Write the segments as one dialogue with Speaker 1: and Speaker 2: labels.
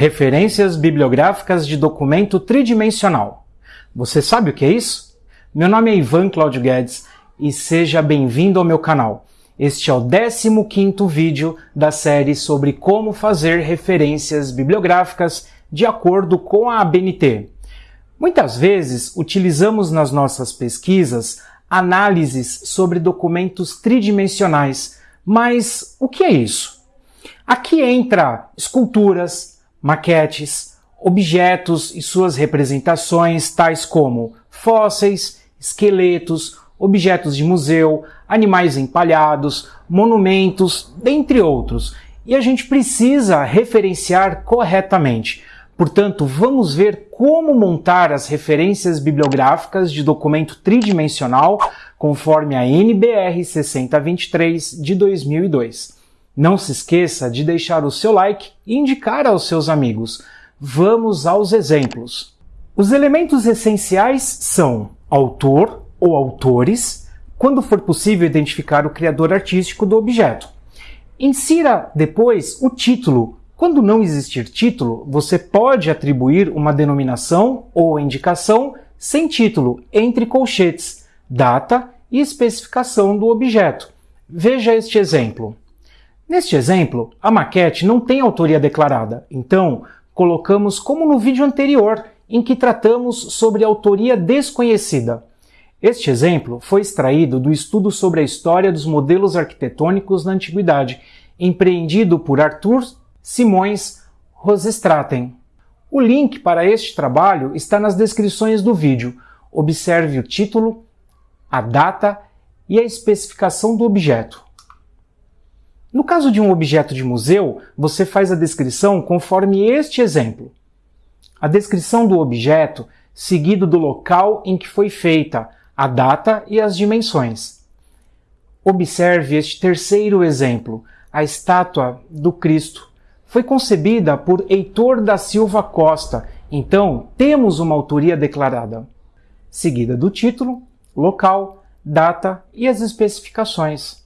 Speaker 1: Referências bibliográficas de documento tridimensional. Você sabe o que é isso? Meu nome é Ivan Claudio Guedes e seja bem-vindo ao meu canal. Este é o 15º vídeo da série sobre como fazer referências bibliográficas de acordo com a ABNT. Muitas vezes utilizamos nas nossas pesquisas análises sobre documentos tridimensionais, mas o que é isso? Aqui entra esculturas, maquetes, objetos e suas representações, tais como fósseis, esqueletos, objetos de museu, animais empalhados, monumentos, dentre outros. E a gente precisa referenciar corretamente. Portanto, vamos ver como montar as referências bibliográficas de documento tridimensional conforme a NBR 6023 de 2002. Não se esqueça de deixar o seu like e indicar aos seus amigos. Vamos aos exemplos. Os elementos essenciais são autor ou autores, quando for possível identificar o criador artístico do objeto. Insira depois o título. Quando não existir título, você pode atribuir uma denominação ou indicação sem título entre colchetes, data e especificação do objeto. Veja este exemplo. Neste exemplo, a maquete não tem autoria declarada, então colocamos como no vídeo anterior, em que tratamos sobre autoria desconhecida. Este exemplo foi extraído do estudo sobre a história dos modelos arquitetônicos na Antiguidade, empreendido por Arthur Simões Rosestraten. O link para este trabalho está nas descrições do vídeo. Observe o título, a data e a especificação do objeto. No caso de um objeto de museu, você faz a descrição conforme este exemplo. A descrição do objeto, seguido do local em que foi feita, a data e as dimensões. Observe este terceiro exemplo, a estátua do Cristo. Foi concebida por Heitor da Silva Costa, então temos uma autoria declarada. Seguida do título, local, data e as especificações.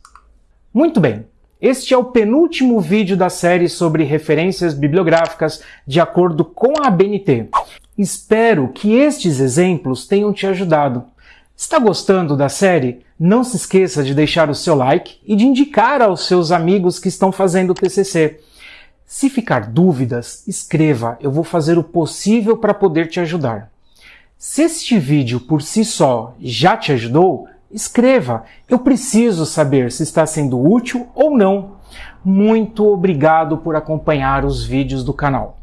Speaker 1: Muito bem, este é o penúltimo vídeo da série sobre referências bibliográficas de acordo com a ABNT. Espero que estes exemplos tenham te ajudado. Está gostando da série? Não se esqueça de deixar o seu like e de indicar aos seus amigos que estão fazendo o TCC. Se ficar dúvidas, escreva, eu vou fazer o possível para poder te ajudar. Se este vídeo por si só já te ajudou, escreva. Eu preciso saber se está sendo útil ou não. Muito obrigado por acompanhar os vídeos do canal.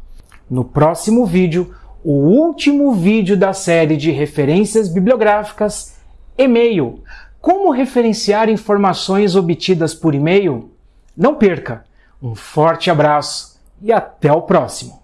Speaker 1: No próximo vídeo, o último vídeo da série de referências bibliográficas, e-mail. Como referenciar informações obtidas por e-mail? Não perca! Um forte abraço e até o próximo!